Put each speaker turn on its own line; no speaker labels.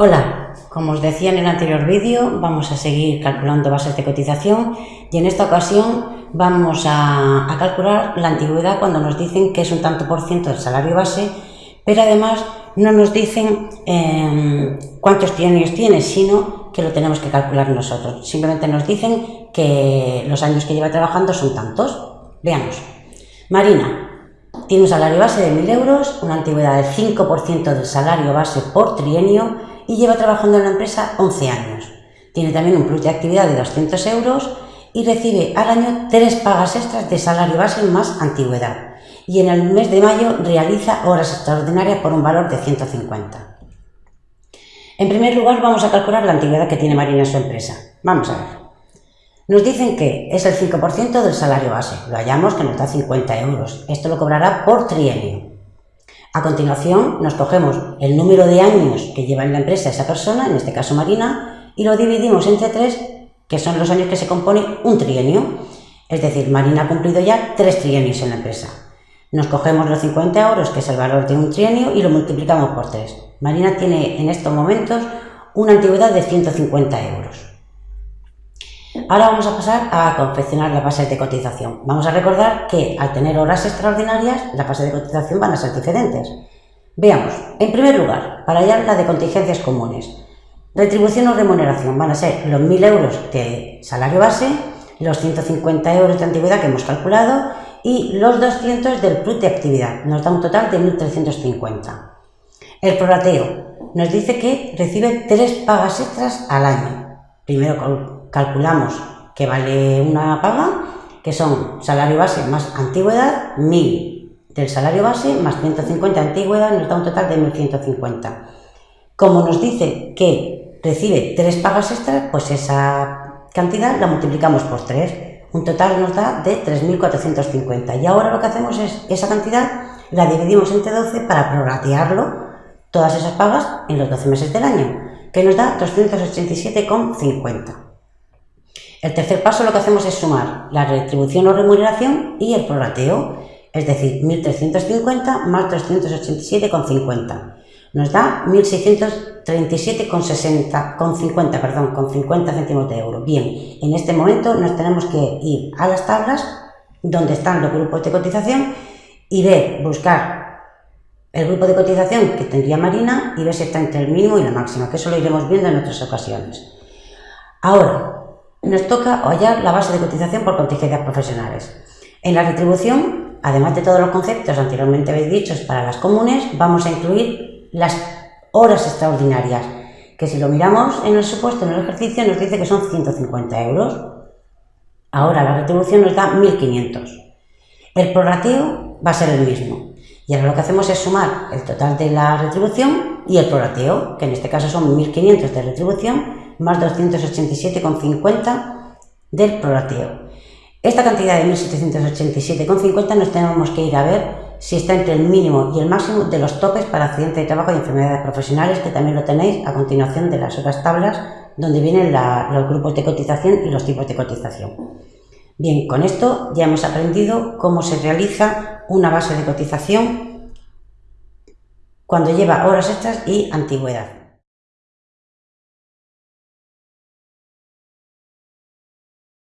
Hola, como os decía en el anterior vídeo, vamos a seguir calculando bases de cotización y en esta ocasión vamos a, calcular la antigüedad cuando nos dicen que es un tanto por ciento del salario base, pero además no nos dicen em, cuántos trienios tiene, sino que lo tenemos que calcular nosotros. Simplemente nos dicen que los años que lleva trabajando son tantos. Veamos. Marina tiene un salario base de 1.000 euros, una antigüedad del 5% del salario base por trienio y lleva trabajando en la empresa 11 años. Tiene también un plus de actividad de 200 euros y recibe al año tres pagas extras de salario base más antigüedad. Y en el mes de mayo realiza horas extraordinarias por un valor de 150. En primer lugar vamos a calcular la antigüedad que tiene Marina en su empresa. Vamos a ver. Nos dicen que es el 5% del salario base. Lo hallamos que nos da 50 euros. Esto lo cobrará por trienio. A continuación, nos cogemos el número de años que lleva en la empresa esa persona, en este caso Marina, y lo dividimos entre tres, que son los años que se compone un trienio. Es decir, Marina ha cumplido ya tres trienios en la empresa. Nos cogemos los 50 euros, que es el valor de un trienio, y lo multiplicamos por tres. Marina tiene en estos momentos una antigüedad de 150 euros. Ahora vamos a pasar a confeccionar las bases de cotización. Vamos a recordar que al tener horas extraordinarias, las bases de cotización van a ser diferentes. Veamos, en primer lugar, para hallar la de contingencias comunes. Retribución o remuneración van a ser los 1.000 euros de salario base, los 150 euros de antigüedad que hemos calculado y los 200 del plus de actividad. Nos da un total de 1.350. El prorateo nos dice que recibe tres pagas extras al año. Primero calculamos que vale una paga, que son salario base más antigüedad, 1000 del salario base más 150 antigüedad, nos da un total de 1150. Como nos dice que recibe tres pagas extras, pues esa cantidad la multiplicamos por 3. Un total nos da de 3.450. Y ahora lo que hacemos es esa cantidad la dividimos entre 12 para prorratearlo, todas esas pagas, en los 12 meses del año, que nos da 287,50. El tercer paso lo que hacemos es sumar la retribución o remuneración y el prorrateo, es decir, 1.350 más 387,50. Nos da 1.637,60, con 50, perdón, con 50 céntimos de euro. Bien, en este momento nos tenemos que ir a las tablas donde están los grupos de cotización y ver, buscar el grupo de cotización que tendría Marina y ver si está entre el mínimo y la máxima, que eso lo iremos viendo en otras ocasiones. Ahora, nos toca hallar la base de cotización por contingencias profesionales. En la retribución, además de todos los conceptos anteriormente dichos para las comunes, vamos a incluir las horas extraordinarias, que si lo miramos en el supuesto, en el ejercicio, nos dice que son 150 euros. Ahora la retribución nos da 1.500. El prorrateo va a ser el mismo. Y ahora lo que hacemos es sumar el total de la retribución y el prorrateo, que en este caso son 1.500 de retribución más 287,50 del prorateo. Esta cantidad de 1.787,50 nos tenemos que ir a ver si está entre el mínimo y el máximo de los topes para accidentes de trabajo y enfermedades profesionales, que también lo tenéis a continuación de las otras tablas donde vienen los grupos de cotización y los tipos de cotización. Bien, con esto ya hemos aprendido cómo se realiza una base de cotización cuando lleva horas extras y antigüedad.